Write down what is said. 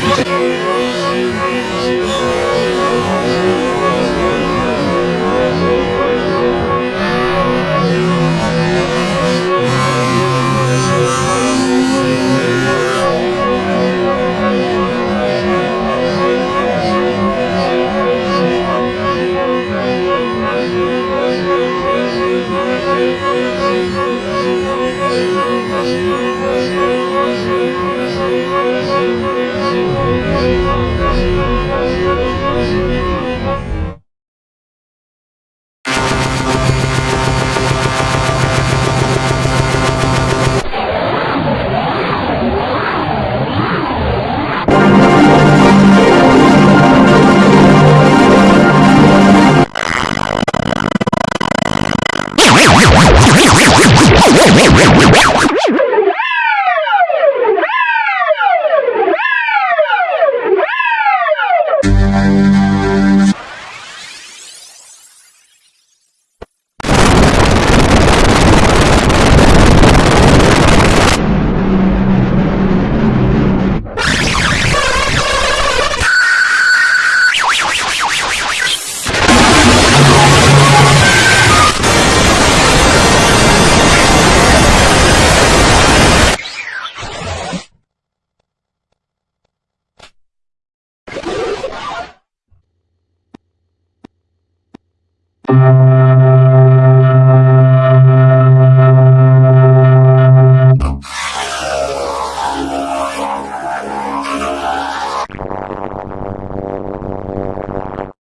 Gracias. Wow, wow, wow, wow.